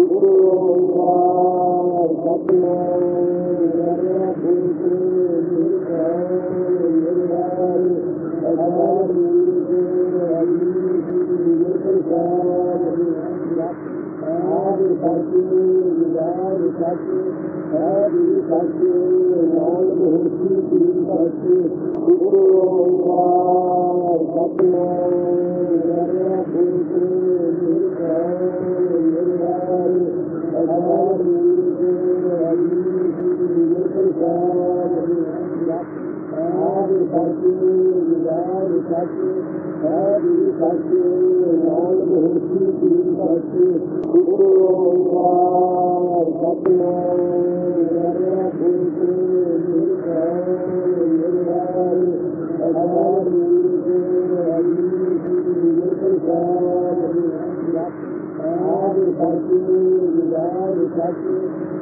دھو اللہ ਨਿਰਭੈ ਆਦਿ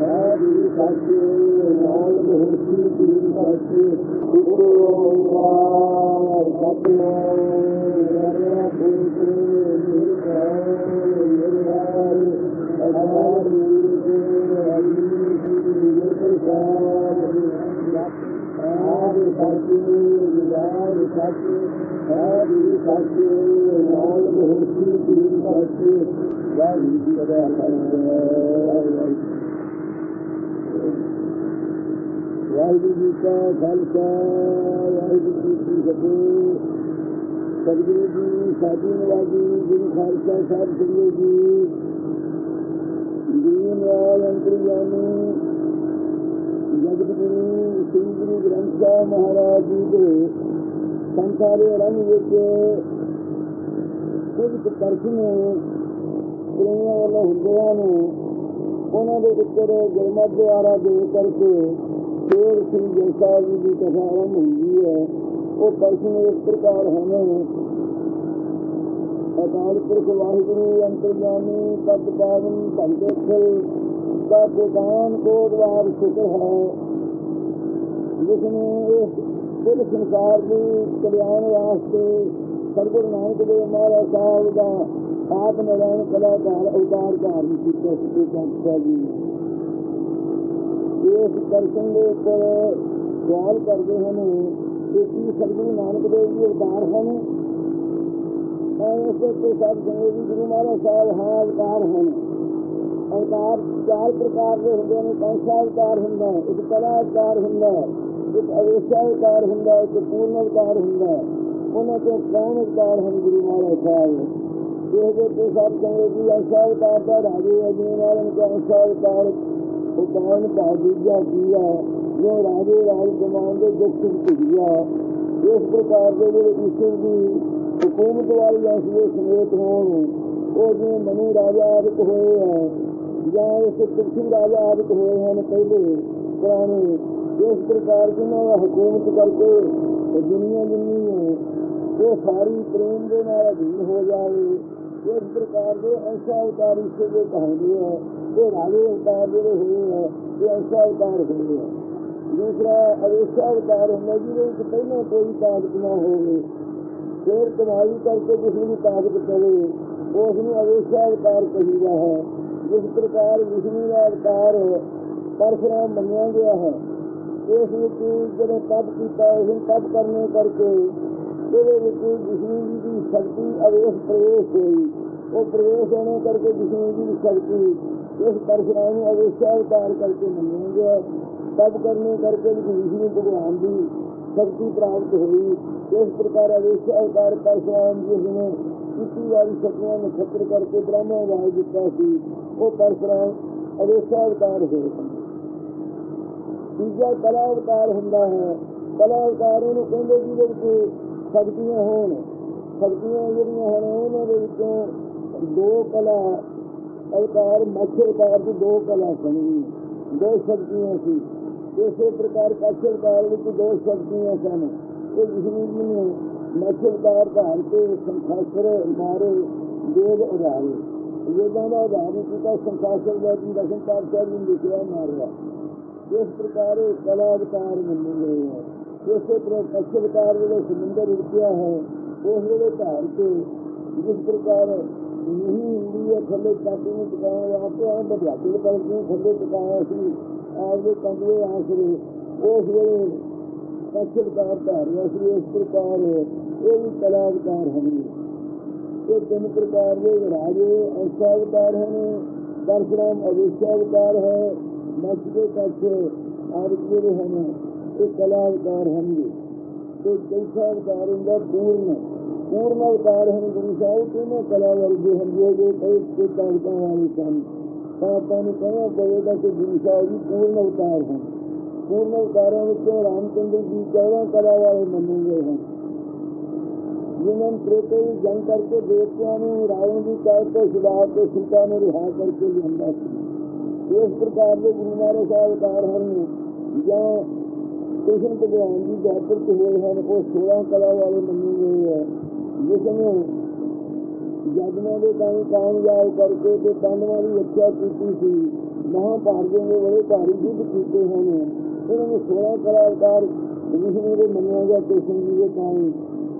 ਸਤਿ ਆਦਿ ਵਾਹਿਗੁਰੂ ਜੀ ਕਾ ਖਾਲਸਾ, ਵਾਹਿਗੁਰੂ ਜੀ ਕੀ ਫਤਿਹ। ਸਤਿਗੁਰੂ ਜੀ ਸਾਡੀ ਨਵਾਜੀ ਗੁਰੂ ਖਾਲਸਾ ਸਾਹਿਬ ਸਿੰਘ ਜੀ। ਦੀਨ ਵਾਲ ਅੰਤਰਯਾਮੀ ਜਗਤ ਸ੍ਰੀ ਗੁਰੂ ਗ੍ਰੰਥ ਸਾਹਿਬ ਮਹਾਰਾਜ ਜੀ ਦੇ ਸੰਸਾਰੇ ਰੰਗ ਵਿੱਚ ਕੁਝ ਦਰਸ਼ਨ ਪ੍ਰੇਮੀਆਂ ਵੱਲੋਂ ਹੁੰਦਿਆਂ ਨੂੰ, ਉਹਨਾਂ ਦੇ ਉੱਪਰ ਗੁਰਮਤਿ ਦੁਆਰਾ ਦੇ ਕਰਕੇ ਫੇਰ ਸ੍ਰੀ ਗੁਰੂ ਸਾਹਿਬ ਜੀ ਦੀ ਕਥਾ ਹੁੰਦੀ ਹੈ ਉਹ ਦਰਸ਼ਨ ਇਸ ਪ੍ਰਕਾਰ ਹਨ ਅਕਾਲ ਪੁਰਖ ਵਾਹਿਗੁਰੂ ਅੰਤਰਜਾਮੀ ਪਦ ਪਾਵਨ ਭਗਤ ਖਲ ਦਾ ਗੋਦਾਨ ਕੋ ਦਵਾਰ ਸ਼ੁਕਰ ਹੈ ਜਿਸ ਨੇ ਇਸ ਕੁੱਲ ਸੰਸਾਰ ਦੀ ਕਲਿਆਣ ਵਾਸਤੇ ਸਰਗੁਰੂ ਨਾਨਕ ਦੇਵ ਮਹਾਰਾਜ ਸਾਹਿਬ ਦਾ ਆਪ ਨਿਰਣ ਕਲਾਕਾਰ ਅਵਤਾਰ ਧਾਰਨ ਕੀਤਾ ਸੀ ਜੀ ਇਸ ਦਰਸ਼ਨ ਦੇ ਉੱਪਰ ਸਵਾਲ ਕਰਦੇ ਹਨ। ਕਿ ਕੀ ਸਤਿਗੁਰੂ ਨਾਨਕ ਦੇਵ ਜੀ ਅਵਤਾਰ ਹਨ। ਮੈਂ ਇਸ ਉੱਤੇ ਸਭ ਸੰਗਤ ਵੀ ਗੁਰੂ ਮਹਾਰਾਜ ਸਾਹਿਬ ਹਾਂ, ਅਵਤਾਰ ਹਨ। ਅਵਤਾਰ ਚਾਰ ਪ੍ਰਕਾਰ ਦੇ ਹੁੰਦੇ ਨੇ। ਕੌਂਸਾ ਅਵਤਾਰ ਹੁੰਦਾ ਹੈ। ਇੱਕ ਕਲਾ ਅਵਤਾਰ ਹੁੰਦਾ ਹੈ। ਇੱਕ ਅਵੇਸ਼ਾ ਅਵਤਾਰ ਹੁੰਦਾ ਹੈ। ਇੱਕ ਪੂਰਨ ਅਵਤਾਰ ਹੁੰਦਾ ਹੈ। ਉਹਨਾਂ ਤੋਂ ਕੌਣ ਅਵਤਾਰ ਹਨ ਗੁਰੂ ਮਹਾਰਾਜ ਸਾਹਿਬ? ਇਹ ਤੇ ਸਭ ਸੰਗਤ ਵੀ ਐਸਾ ਅਵਤਾਰ ਦਾ ਰਾਜੇ ਅਜੇ ਵਾਲਨ ਦਾ ਐਸਾ ਅਵਤਾਰ ਉਹ ਕੌਣ ਦਾ ਦੂਜਾ ਕੀਆ ਜੋ ਰਾਜੇ ਰਾਜ ਕਮਾਨ ਦੇ ਦੁੱਖ ਭੁਗਿਆ ਇਸ ਪ੍ਰਕਾਰ ਦੇ ਜਿਹੜੇ ਈਸ਼ਵਰ ਦੀ ਹਕੂਮਤ ਵਾਲੀ ਐਸੀ ਸਮੇਤ ਹੋਣ, ਉਹ ਜਿਵੇਂ ਮਨੂ ਰਾਜਾ ਆਦਿਕ ਹੋਏ ਹੈ ਜਾਂ ਇਸ ਤੁਲਸੀ ਰਾਜਾ ਆਦਿਕ ਹੋਏ ਹਨ ਪਹਿਲੇ ਪੁਰਾਣੇ, ਇਸ ਪ੍ਰਕਾਰ ਜਿਹਨਾਂ ਦਾ ਹਕੂਮਤ ਕਰਕੇ ਇਹ ਦੁਨੀਆ ਜਿੰਨੀ ਹੈ, ਉਹ ਸਾਰੀ ਪ੍ਰੇਮ ਦੇ ਨਾਲ ਅਧੀਨ ਹੋ ਜਾਵੇ। ਇਸ ਪ੍ਰਕਾਰ ਦੇ ਐਸਾ ਅਵਤਾਰ ਇਸ ਦੇ ਕਹਾਣੀ ਹੈ ਇਹ ਰਾਜੇ ਅਵਤਾਰ ਜਿਹੜੇ ਹੋਏ ਹੈ ਇਹ ਐਸਾ ਅਵਤਾਰ ਹੋਏ ਹੈ ਦੂਸਰਾ ਅਵੇਸ਼ਾ ਅਵਤਾਰ ਹੁੰਦਾ ਜਿਹਦੇ ਵਿੱਚ ਪਹਿਲਾਂ ਕੋਈ ਤਾਕਤ ਨਾ ਹੋਵੇ ਫਿਰ ਕਮਾਈ ਕਰਕੇ ਕਿਸੇ ਦੀ ਤਾਕਤ ਪਵੇ ਉਸ ਨੂੰ ਅਵੇਸ਼ਾ ਅਵਤਾਰ ਕਹੀਦਾ ਹੈ ਜਿਸ ਪ੍ਰਕਾਰ ਵਿਸ਼ਨੂੰ ਦਾ ਅਵਤਾਰ ਪਰਸ਼ੁਰਾਮ ਮੰਨਿਆ ਗਿਆ ਹੈ ਇਸ ਵਿੱਚ ਜਦੋਂ ਤਪ ਕੀਤਾ ਉਸ ਨੂੰ ਤਪ ਕਰਨੇ ਕਰਕੇ ਉਹਦੇ ਵਿੱਚ ਵਿਸ਼ਨੂੰ ਜੀ ਦੀ ਸ਼ਕਤੀ ਅਵੇਸ਼ ਪ੍ਰਵੇਸ਼ ਹੋਈ ਉਹ ਪ੍ਰਵੇਸ਼ ਹੋਣੇ ਕਰਕੇ ਵਿਸ਼ਨੂੰ ਜੀ ਦੀ ਸ਼ਕਤੀ ਇਸ ਪਰਸ਼ਰਾਮ ਨੂੰ ਅਵੇਸ਼ਾ ਅਵਤਾਰ ਕਰਕੇ ਮੰਨਿਆ ਗਿਆ ਤਪ ਕਰਨੇ ਕਰਕੇ ਵਿਸ਼ਨੂੰ ਭਗਵਾਨ ਦੀ ਸ਼ਕਤੀ ਪ੍ਰਾਪਤ ਹੋਈ। ਇਸ ਪ੍ਰਕਾਰ ਅਵੇਸ਼ ਅਵਤਾਰ ਪਰਸ਼ਰਾਮ ਜੀ ਨੇ ਕੀਤੀ ਵਾਲੀ ਸ਼ਕਤੀਆਂ ਨੂੰ ਖਤਰ ਕਰਕੇ ਬ੍ਰਹਮਾ ਰਾਜ ਦਿੱਤਾ ਸੀ, ਉਹ ਪਰਸ਼ੁਰਾਮ ਅਵੇਸ਼ਾ ਅਵਤਾਰ ਹੋਏ ਤੀਜਾ ਕਲਾ ਅਵਤਾਰ ਹੁੰਦਾ ਹੈ। ਕਲਾ ਅਵਤਾਰ ਉਹਨੂੰ ਕਹਿੰਦੇ ਜਿਹਦੇ ਵਿੱਚ ਸ਼ਕਤੀਆਂ ਹੋਣ। ਸ਼ਕਤੀਆਂ ਜਿਹੜੀਆਂ ਹਨ, ਉਹਨਾਂ ਦੇ ਵਿੱਚੋਂ ਦੋ ਕਲਾ ਅਵਤਾਰ ਮੱਛ ਅਵਤਾਰ ਦੀ ਦੋ ਕਲਾ ਸਨ ਦੋ ਸ਼ਕਤੀਆਂ ਸੀ। ਇਸੇ ਪ੍ਰਕਾਰ ਕੱਛ ਅਵਤਾਰ ਵਿੱਚ ਦੋ ਸ਼ਕਤੀਆਂ ਸਨ। ਇਹ ਵਿਸ਼ਨੂੰ ਜੀ ਨੇ ਮੱਛਲਦਾਰ ਧਾਰ ਕੇ ਸੰਖਾਸਰ ਮਾਰੇ, ਦੇਵ ਉਧਾਰੇ। ਵੇਦਾਂ ਦਾ ਉਧਾਰਨ ਕੀਤਾ ਸੰਖਾਸਰ ਦਾ ਜੀ ਦਸਮ ਪਾਤਸ਼ਾਹ ਜੀ ਨੇ ਲਿਖਿਆ, ਮਾਰਿਆ। ਇਸ ਪ੍ਰਕਾਰ ਇਹ ਕਲਾ ਅਵਤਾਰ ਮੰਨੇ ਗਏ ਹੈ ਇਸੇ ਤਰ੍ਹਾਂ ਮੱਛਲਦਾਰ ਜਿਹੜੇ ਸਮੁੰਦਰ ਰੁਕਿਆ ਹੈ, ਉਸ ਵੇਲੇ ਧਾਰ ਹੁੰਦੀ ਹੈ ਥੱਲੇ ਕਾਟੀ ਨੂੰ ਟਿਕਾਉਣ ਵਾਸਤੇ ਆ ਬਧਿਆਤੀ ਕਰ ਕੇ ਥੱਲੇ ਟਿਕਾਇਆ ਸੀ ਆਪਦੇ ਕੰਗੇ ਆਸਰੇ ਉਸ ਵੇਲੇ ਮੱਛਲਦਾਰ ਧਾਰਿਆ ਸੀ ਇਸ ਪ੍ਰਕਾਰ ਇਹ ਵੀ ਕਲਾ ਅਵਤਾਰ ਹਨ ਇਹ ਤਿੰਨ ਪ੍ਰਕਾਰ ਦੇ ਰਾਜੇ ਐਸਾ ਅਵਤਾਰ ਹਨ ਪਰਸਰਾਮ ਅਵਿਸ਼ਾ ਅਵਤਾਰ ਹੈ ਮੱਛ ਦੇ ਕੱਛ ਆਦਿ ਜਿਹੜੇ ਹਨ ਇਹ ਕਲਾ ਅਵਤਾਰ ਹਨ ਤੇ ਚੌਥਾ ਅਵਤਾਰ ਹੁੰਦਾ ਪੂਰਨ। ਪੂਰਨ ਅਵਤਾਰ ਹਨ, ਗੁਰੂ ਸਾਹਿਬ ਕਿਵੇਂ ਕਲਾ ਵਰਗੇ ਹਨ ਜੋ ਕਈ ਤੇ ਕਾਂਤਾਂ ਵਾਲੇ ਸਨ। ਤਾਂ ਆਪਾਂ ਨੂੰ ਕਹਿਣਾ ਪਵੇਗਾ ਕਿ ਗੁਰੂ ਸਾਹਿਬ ਜੀ ਪੂਰਨ ਅਵਤਾਰ ਹਨ। ਪੂਰਨ ਅਵਤਾਰਾਂ ਵਿੱਚੋਂ ਰਾਮਚੰਦਰ ਜੀ 14 ਕਲਾ ਵਾਲੇ ਮੰਨੇ ਗਏ ਹਨ। ਜਿਨ੍ਹਾਂ ਪ੍ਰੇਤੇ ਦੀ ਜੰਗ ਕਰਕੇ ਦੇਵਤਿਆਂ ਨੂੰ, ਰਾਵਣ ਦੀ ਕਾਇਰ ਤੋਂ ਸੁਭਾਅ ਕੇ ਸੀਤਾ ਨੂੰ ਰਿਹਾ ਕਰਕੇ ਲਿਆਂਦਾ ਸੀ। ਇਸ ਪ੍ਰਕਾਰ ਦੇ ਗੁਰੂ ਮਹਾਰਾਜ ਸਾਹਿਬ ਅਵਤਾਰ ਹਨ, ਜਾਂ ਕ੍ਰਿਸ਼ਨ ਭਗਵਾਨ ਜੀ ਜਾਤਰ ਚ ਹੋਏ ਹਨ, ਉਹ 16 ਕਲਾ ਵਾਲੇ ਮੰਨੇ ਜਿਸ ਨੂੰ ਦੇ ਕਾਮ ਕਾਮਯਾਬ ਕਰਕੇ ਤੇ ਪਾਂਡਵਾਂ ਦੀ ਰੱਖਿਆ ਕੀਤੀ ਸੀ ਮਹਾਭਾਰਤ ਦੇ ਬੜੇ ਭਾਰੀ ਯੁੱਧ ਕੀਤੇ ਹਨ ਇਹਨਾਂ ਨੂੰ 16 ਕਲਾ ਅਵਤਾਰ ਵਿਸ਼ਨੂੰ ਦੇ ਮੰਨਿਆ ਗਿਆ ਕ੍ਰਿਸ਼ਨ ਜੀ ਦੇ ਕਾਮ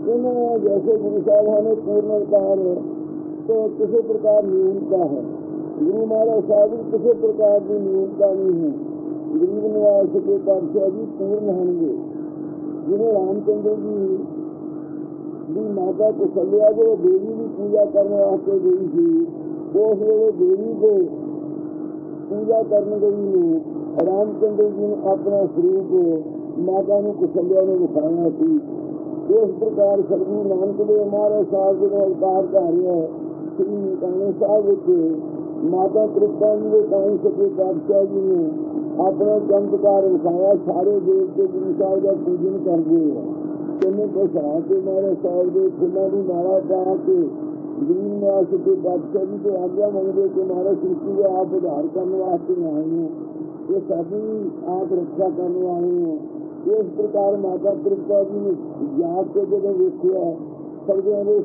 ਇਹਨਾਂ ਨੇ ਜੈਸੇ ਗੁਰੂ ਸਾਹਿਬ ਨੇ ਪੂਰਨ ਅਵਤਾਰ ਤੋਂ ਕਿਸੇ ਪ੍ਰਕਾਰ ਨਿਯਮਤਾ ਹੈ ਗੁਰੂ ਮਹਾਰਾਜ ਸਾਹਿਬ ਦੀ ਕਿਸੇ ਪ੍ਰਕਾਰ ਦੀ ਨਿਯਮਤਾ ਨਹੀਂ ਹੈ ਗਰੀਬ ਨਿਵਾਸ ਕੇ ਪਾਤਸ਼ਾਹ ਜੀ ਪੂਰਨ ਹੋਣਗੇ ਜਿਵੇਂ ਰਾਮਚੰਦਰ ਜੀ ਦੀ ਮਾਤਾ ਕੋ ਸੱਲਿਆ ਜੋ ਦੇਵੀ ਦੀ ਪੂਜਾ ਕਰਨ ਵਾਸਤੇ ਗਈ ਸੀ। ਉਸ ਵੇਲੇ ਦੇਵੀ ਦੇ ਪੂਜਾ ਕਰਨ ਗਈ ਨੂੰ ਰਾਮਚੰਦਰ ਜੀ ਨੇ ਆਪਣਾ ਸਰੂਪ ਮਾਤਾ ਨੂੰ ਕੁਸਲਿਆ ਨੂੰ ਵਿਖਾਇਆ ਸੀ। ਇਸ ਪ੍ਰਕਾਰ ਸਤਿਗੁਰੂ ਨਾਨਕ ਦੇਵ ਮਹਾਰਾਜ ਸਾਹਿਬ ਜੀ ਦਾ ਅਵਤਾਰ ਧਾਰਿਆ। ਸ੍ਰੀ ਨਕਾਣੇ ਸਾਹਿਬ ਵਿੱਚ ਮਾਤਾ ਤ੍ਰਿਪਤਾ ਜੀ ਦੇ ਕਾਇ ਸਕੇ ਪਾਤਸ਼ਾਹ ਜੀ ਨੇ ਆਪਣਾ ਚਮਤਕਾਰ ਵਿਖਾਇਆ। ਸਾਰੇ ਦੇਵਤੇ ਗੁਰੂ ਸਾਹਿਬ ਦਾ ਪੂਜਨ ਕਰਦੇ ਆ ਕਿੰਨੇ ਪਛਾ ਕੇ ਮਹਾਰਾਜ ਸਾਹਿਬ ਦੇ ਫੁੱਲਾਂ ਦੀ ਮਾਲਾ ਪਾ ਕੇ ਗਰੀਬ ਨਿਵਾਸ ਕੇ ਬਾਦਸ਼ਾਹ ਜੀ ਦੇ ਆਗਿਆ ਮੰਗਦੇ ਕਿ ਮਹਾਰਾਜ ਸ੍ਰਿਸ਼ਟੀ ਦਾ ਆਪ ਉਧਾਰ ਕਰਨ ਵਾਸਤੇ ਆਏ ਹੋ। ਇਹ ਸਾਡੀ ਆਪ ਰੱਖਿਆ ਕਰਨ ਵਾਲੇ ਹੋ। ਇਸ ਪ੍ਰਕਾਰ ਮਾਤਾ ਤ੍ਰਿਪਤਾ ਜੀ ਨੇ ਯਾਦ ਕੇ ਜਦੋਂ ਵੇਖਿਆ ਸਰਦਿਆਂ ਦੇ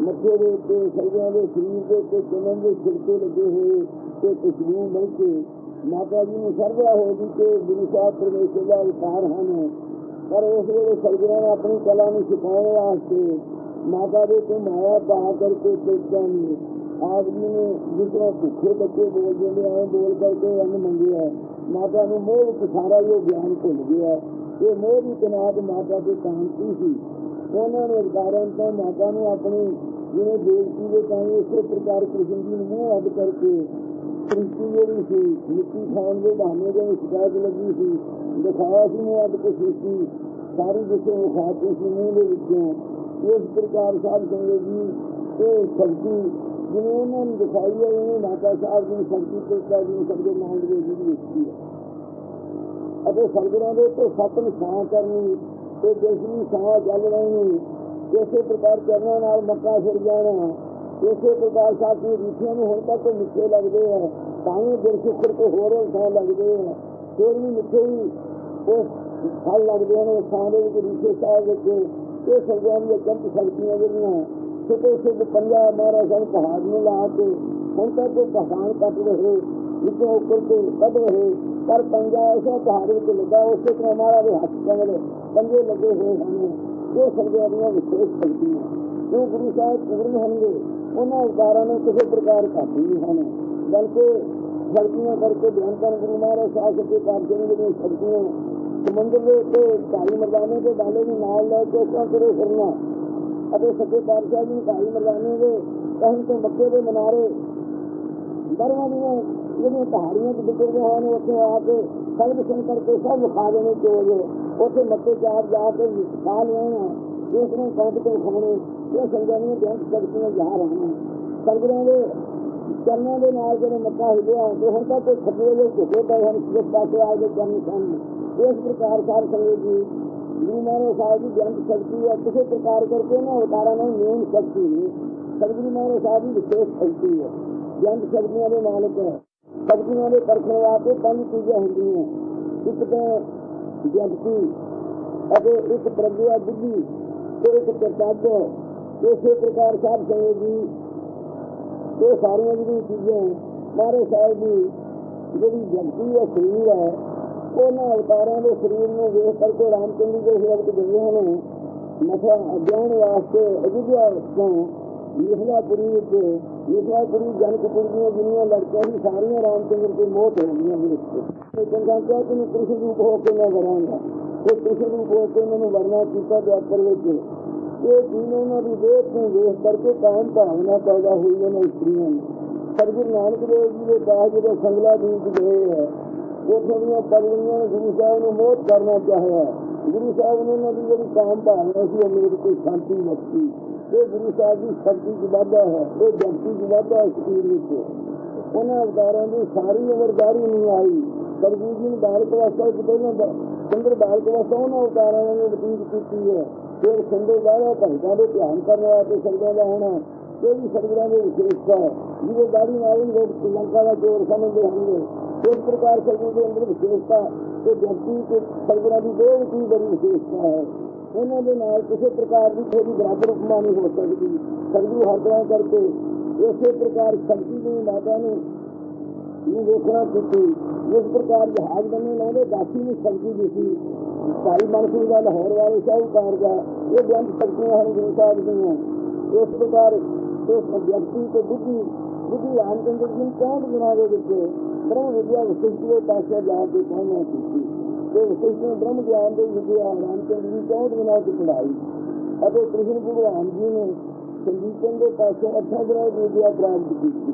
ਮੱਥੇ ਦੇ ਉੱਤੇ ਸਰਦਿਆਂ ਦੇ ਸਰੀਰ ਦੇ ਉੱਤੇ ਚੰਨ ਦੇ ਛਿੜਕੇ ਲੱਗੇ ਹੋਏ ਤੇ ਖੁਸ਼ਬੂ ਮਿਲ ਕੇ ਮਾਤਾ ਜੀ ਨੂੰ ਸਰਵਿਆ ਹੋ ਗਈ ਕਿ ਗੁਰੂ ਸਾਹਿਬ ਪਰਮੇਸ਼ਰ ਦਾ ਅਵਤਾਰ ਹਨ। ਪਰ ਉਸ ਵੇਲੇ ਸਰਗੁਰਾਂ ਨੇ ਆਪਣੀ ਕਲਾ ਨੂੰ ਛੁਪਾਉਣ ਵਾਸਤੇ ਮਾਤਾ ਦੇ ਤੇ ਮਾਇਆ ਪਾ ਕਰਕੇ ਸੋਚਾਂ ਨਹੀਂ ਆਦਮੀ ਨੇ ਜਿਸ ਤਰ੍ਹਾਂ ਭੁੱਖੇ ਬੱਚੇ ਬੋਲ ਜਾਂਦੇ ਆਏ ਬੋਲ ਕਰਕੇ ਅੰਨ ਮੰਗਿਆ। ਮਾਤਾ ਨੂੰ ਮੋਹ ਵਿੱਚ ਸਾਰਾ ਇਹ ਗਿਆਨ ਭੁੱਲ ਗਿਆ। ਇਹ ਮੋਹ ਦੀ ਤਨਾਤ ਮਾਤਾ ਦੇ ਕਾਂਤੀ ਸੀ। ਉਹਨਾਂ ਨੇ ਅਧਿਕਾਰਾਂ ਤੋਂ ਮਾਤਾ ਨੂੰ ਆਪਣੀ ਜਿਵੇਂ ਦੇਵਤੀ ਦੇ ਕਾਈ ਉਸੇ ਪ੍ਰਕਾਰ ਕ੍ਰਿਸ਼ਨ ਜੀ ਨੂੰ ਮੂੰਹ ਅੱਡ ਕਰਕੇ ਸ੍ਰਿਸ਼ਟੀ ਜਿਹੜੀ ਸੀ, ਮਿੱਟੀ ਖਾਣ ਦੇ ਬਹਾਨੇ ਦੇ ਸ਼ਿਕਾਇਤ ਲੱਗੀ ਸੀ। ਦਿਖਾਇਆ ਸੀ ਮੈਂ ਅੱਜ ਕੁਛ ਸ੍ਰਿਸ਼ਟੀ ਸਾਰੀ ਜਿਸੇ ਵਿਖਾਤੀ ਸੀ ਮੂੰਹ ਦੇ ਵਿੱਚੋਂ ਇਸ ਪ੍ਰਕਾਰ ਸਾਹਿਬ ਸੰਗਤ ਜੀ, ਇਹ ਸ਼ਕਤੀ ਜਿਵੇਂ ਉਹਨਾਂ ਨੂੰ ਦਿਖਾਈ ਹੈ ਉਹ ਮਾਤਾ ਸਾਹਿਬ ਦੀ ਸ਼ਕਤੀ ਤੇ ਸਾਡੀ ਸਭ ਦੇ ਨਾਮ ਦੇ ਵਿੱਚ ਦਿੱਤੀ ਹੈ। ਅਤੇ ਸੰਗਰਾਂ ਦੇ ਤੋਂ ਸੱਤ ਨਿਸ਼ਾਨ ਕਰਨੀ, ਤੇ ਜਿਸਨੀ ਸਾਹ ਚੱਲ ਰਹੀ ਇਸੇ ਪ੍ਰਕਾਰ ਚਰਨਾਂ ਨਾਲ ਮੱਕਾ ਫਿਰ ਜਾਣਾ, ਇਸੇ ਪ੍ਰਕਾਰ ਸਾਥੀ ਰੀਠੀਆਂ ਨੂੰ ਹੁਣ ਤੱਕ ਮਿੱਠੇ ਲੱਗਦੇ ਆ, ਤਾਂ ਹੀ ਦਿਲ ਸੁਖਰ ਕੋ ਹੋਰ ਸਾਹ ਲੱਗਦੇ ਆ। ਫਿਰ ਵੀ ਮਿੱਠੇ ਹੀ ਉਹ ਫਲ ਲੱਗਦੇ ਨੇ ਸਾਹ ਦੇ ਵਿੱਚ ਰੀਠੇ ਸਾਹ ਵਿੱਚ ਇਹ ਸਰਗੁਰਾਂ ਦੀਆਂ ਕੰਤ ਸ਼ਕਤੀਆਂ ਜਿਹੜੀਆਂ ਛੋਟੇ ਛੋਟੇ ਪੰਜਾ ਮਹਾਰਾਜ ਸਾਹਿਬ ਪਹਾੜ ਨੂੰ ਲਾ ਕੇ, ਹੁਣ ਤੱਕ ਉਹ ਪਹਾੜ ਕੱਟ ਰਹੇ, ਵਿੱਚੋਂ ਉੱਪਰ ਤੋਂ ਕੱਢ ਰਹੇ, ਪਰ ਪੰਜਾ ਐਸਾ ਪਹਾੜ ਵਿੱਚ ਲੱਗਾ, ਉਸੇ ਤਰ੍ਹਾਂ ਮਾਰਾ ਦੇ ਹੱਥ ਕੰਗਲੇ ਪੰਜੇ ਲੱਗੇ ਹੋਏ ਹਨ। ਇਹ ਸਰਗੁਰਾਂ ਦੀਆਂ ਵਿਸ਼ੇਸ਼ ਸ਼ਕਤੀਆਂ ਜੋ ਗੁਰੂ ਸਾਹਿਬ ਪੂਰਨ ਹੋਣਗੇ, ਉਹਨਾਂ ਅਵਤਾਰਾਂ ਨੂੰ ਕਿਸੇ ਪ੍ਰਕਾਰ ਘੱਟ ਨਹੀਂ ਹਨ ਬਲਕਿ ਸ਼ਕਤੀਆਂ ਕਰਕੇ ਬਿਆਨ ਕਰਨ ਗੁਰੂ ਮਹਾਰਾਜ ਸਾਹਿਬ ਦੇ ਕਾਰਜ ਜਿਹੜੀਆਂ ਸ਼ਕਤੀਆਂ ਸਮੁੰਦਰ ਦੇ ਉੱਤੇ ਭਾਈ ਮਰਦਾਨੇ ਦੇ ਬਾਲੇ ਨੂੰ ਨਾਲ ਲੈ ਕੇ ਉਸਾਂ ਕਰੇ ਫਿਰਨਾ ਅਤੇ ਸੱਚੇ ਪਾਤਸ਼ਾਹ ਜੀ ਭਾਈ ਮਰਦਾਨੇ ਦੇ ਕਹਿਣ ਤੋਂ ਮੱਕੇ ਦੇ ਮਨਾਰੇ ਦਰਵਾਂ ਦੀਆਂ ਜਿਹੜੀਆਂ ਪਹਾੜੀਆਂ ਚ ਵਿਚਰਦੇ ਹਨ ਉੱਥੇ ਆ ਕੇ ਸਭ ਸੁਣ ਕਰਕੇ ਸਭ ਵਿਖਾ ਦੇਣੇ ਚੋਜ ਉੱਥੇ ਮੱਕੇ ਚਾਰ ਜਾ ਕੇ ਖਾ ਲੈਣਾ ਇਸ ਨੂੰ ਕੰਧ ਤੋਂ ਖਾਣੇ ਇਹ ਸੰਗਾਨੀਆਂ ਬੈਂਕ ਸ਼ਕਤੀਆਂ ਜਾ ਰਹੀਆਂ ਸੰਗਰਾਂ ਦੇ ਚਰਨਾਂ ਦੇ ਨਾਲ ਜਿਹੜੇ ਮੱਕਾ ਹਿਲਿਆ ਤੇ ਹੁਣ ਤੱਕ ਖੱਬੇ ਦੇ ਝੁਕੇ ਪਏ ਹਨ। ਜਿਸ ਪਾਸੇ ਆ ਕੇ ਚਰਨ ਸਨ ਇਸ ਪ੍ਰਕਾਰ ਸਾਰ ਸੰਗਤ ਜੀ ਗੁਰੂ ਮਹਾਰਾਜ ਸਾਹਿਬ ਦੀ ਜੰਤ ਸ਼ਕਤੀ ਹੈ, ਕਿਸੇ ਪ੍ਰਕਾਰ ਕਰਕੇ ਨਾ ਅਵਤਾਰਾਂ ਨਾਲ ਮੇਨ ਸ਼ਕਤੀ ਨਹੀਂ। ਸਤਿਗੁਰੂ ਮਹਾਰਾਜ ਸਾਹਿਬ ਦੀ ਵਿਸ਼ੇਸ਼ ਸ਼ਕਤੀ ਹੈ। ਜੰਤ ਸ਼ਕਤੀਆਂ ਦੇ ਮਾਲਕ ਹੈ। ਦੇ ਪਰਖਣ ਵਾਸਤੇ ਪੰਜ ਚੀਜ਼ਾਂ ਹੁੰਦੀਆਂ ਇੱਕ ਤਾਂ ਜਗਤੀ ਅਤੇ ਇੱਕ ਪ੍ਰਗਿਆ ਬੁੱਧੀ, ਤੇ ਇੱਕ ਕਰਤੱਵ ਇਸੇ ਪ੍ਰਕਾਰ ਸਾਹਿਬ ਸੰਗਤ ਜੀ ਇਹ ਸਾਰੀਆਂ ਜਿਹੜੀਆਂ ਚੀਜ਼ਾਂ ਮਾਰੇ ਸਾਹਿਬ ਦੀ ਜਿਹੜੀ ਜਗਤੀ ਹੈ, ਸਰੀਰ ਹੈ ਉਹਨਾਂ ਅਵਤਾਰਾਂ ਦੇ ਸਰੀਰ ਨੂੰ ਵੇਖ ਕਰਕੇ ਰਾਮਚੰਦਰ ਜੀ ਦੇ ਵਕਤ ਗਏ ਨੇ। ਮਥਾ ਅਧਿਆਨ ਵਾਸਤੇ ਅਜਿਹਾ ਤੋਂ ਮਿਥਲਾਪੁਰੀ ਵਿੱਚ ਮਿਥਲਾਪੁਰੀ ਜਨਕਪੁਰ ਦੀਆਂ ਜਿੰਨੀਆਂ ਲੜਕੀਆਂ ਸੀ, ਸਾਰੀਆਂ ਰਾਮਚੰਦਰ ਦੇ ਮੋਹ ਤੇ ਹੁੰਦੀਆਂ ਨੇ ਤੇ ਚੰਗਾ ਕਿਹਾ ਕਿ ਮੈਂ ਕ੍ਰਿਸ਼ਨ ਰੂਪ ਹੋ ਕੇ ਮੈਂ ਵਰਾਂਗਾ। ਤੇ ਕ੍ਰਿਸ਼ਨ ਰੂਪ ਹੋ ਕੇ ਮੈਨੂੰ ਵਰਨਾ ਕੀਤਾ ਦੁਆਪਰ ਵਿੱਚ। ਇਹ ਚੀਜ਼ ਉਹਨਾਂ ਦੀ ਦੇਹ ਨੂੰ ਵੇਖ ਕਰਕੇ ਕਾਮ ਭਾਵਨਾ ਪੈਦਾ ਹੋਈ ਉਹਨਾਂ ਇਸਤਰੀਆਂ ਨੂੰ ਸਰਗੁਰੂ ਨਾਨਕ ਦੇਵ ਜੀ ਦੇ ਬਾਅਦ ਜਦੋਂ ਸੰਗਲਾ ਦੀਪ ਗਏ ਹੈ ਉੱਥੋਂ ਦੀਆਂ ਪਗੜੀਆਂ ਨੇ ਗੁਰੂ ਸਾਹਿਬ ਨੂੰ ਮੋਹ ਕਰਨਾ ਚਾਹਿਆ, ਗੁਰੂ ਸਾਹਿਬ ਨੇ ਉਹਨਾਂ ਦੀ ਜਿਹੜੀ ਕਾਮ ਭਾਵਨਾ ਸੀ ਉਹ ਮੇਰੇ ਕੋਈ ਸ਼ਾਂਤੀ ਬਖਸ਼ੀ ਇਹ ਗੁਰੂ ਸਾਹਿਬ ਦੀ ਸ਼ਕਤੀ ਦੀ ਵਾਧਾ ਹੈ, ਇਹ ਜਗਤੀ ਦੀ ਵਾਧਾ ਹੈ ਸਰੀਰ ਵਿੱਚ। ਉਹਨਾਂ ਅਵਤਾਰਾਂ ਦੀ ਸਾਰੀ ਉਮਰਦਾਰੀ ਨਹੀਂ ਆਈ। ਸਰਜੀਤ ਜੀ ਨੇ ਬਾਲਕ ਅਵਸਥਾ ਵਿੱਚ ਪਹਿਲਾਂ ਚੰਦਰ ਬਾਲਕ ਅਵਸਥਾ ਉਹਨਾਂ ਅਵਤਾਰਾਂ ਨੇ ਬਤੀਤ ਕੀਤੀ ਹੈ। ਫਿਰ ਸੰਦੇ ਵਾਲਾ ਭਗਤਾਂ ਦੇ ਧਿਆਨ ਕਰਨ ਵਾਸਤੇ ਸਰਦਾਂ ਦਾ ਹੋਣਾ ਇਹ ਵੀ ਸਰਗਰਾਂ ਦੇ ਵਿਸ਼ੇਸ਼ਤਾ ਹੈ। ਜਿਹਦੇ ਦਾੜੀ ਨਾਲ ਹੀ ਲੋਕ ਸ਼੍ਰੀਲੰਕਾ ਦਾ ਜੋਰ ਸਮਝਦੇ ਹਨ। ਇਸ ਪ੍ਰਕਾਰ ਸਰਦਾਂ ਦੇ ਅੰਦਰ ਵਿਸ਼ੇਸ਼ਤਾ ਤੇ ਵਿਅਕਤੀ ਤੇ ਸਰਦਾਂ ਦੀ ਦੋ ਕੀ ਬੜੀ ਵਿਸ਼ੇਸ਼ਤਾ ਹੈ। ਉਹਨਾਂ ਦੇ ਨਾਲ ਕਿਸੇ ਪ੍ਰਕਾਰ ਦੀ ਕੋਈ ਬਰਾਬਰ ਉਪਮਾ ਨਹੀਂ ਹੋ ਸਕਦੀ। ਸਰਦੂ ਹਰ ਤਰ੍ਹਾਂ ਕਰਕੇ ਇਸੇ ਪ੍ਰਕਾਰ ਸ਼ਕਤੀ ਦੀ ਮਾਤਾ ਨੂੰ ਨੂੰ ਵੇਖਣਾ ਕੀਤੀ ਇਸ ਪ੍ਰਕਾਰ ਜਹਾਜ਼ ਬੰਨੇ ਲਾਉਂਦੇ ਦਾਸੀ ਨੂੰ ਸ਼ਕਤੀ ਦਿੱਤੀ। ਭਾਈ ਮਨਸੂਰ ਦਾ ਲਾਹੌਰ ਵਾਲੇ ਸਾਹਿਬਕਾਰ ਦਾ ਇਹ ਬੇਅੰਤ ਸ਼ਕਤੀਆਂ ਹਨ ਗੁਰੂ ਸਾਹਿਬ ਦੀਆਂ। ਇਸ ਪ੍ਰਕਾਰ ਇਸ ਵਿਅਕਤੀ ਤੇ ਬੁੱਧੀ ਬੁੱਧੀ ਰਾਮਚੰਦਰ ਜੀ ਨੂੰ ਕੌਣ ਗੁਣਾ ਦੇ ਵਿੱਚ ਬ੍ਰਹਮ ਵਿਦਿਆ ਵਿਸ਼ਿਸ਼ਟ ਦੇ ਪਾਸੇ ਜਾ ਕੇ ਪਹੁੰਚਣਾ ਕੀਤੀ। ਤੇ ਵਿਸ਼ਿਸ਼ਟ ਬ੍ਰਹਮ ਗਿਆਨ ਦੇ ਵਿਦਿਆ ਰਾਮਚੰਦਰ ਜੀ ਚੌਂਹਠ ਦਿਨਾਂ ਦੀ ਪੜਾਈ ਅਤੇ ਕ੍ਰਿਸ਼ਨ ਭਗਵਾਨ ਜੀ ਨੇ ਸੰਗੀਤਨ ਦੇ ਪਾਸੇ ਅੱਠਾਂ ਗ੍ਰਹਿ ਦੀ ਵਿਦਿਆ ਪ੍ਰਾਪਤ ਕੀਤੀ।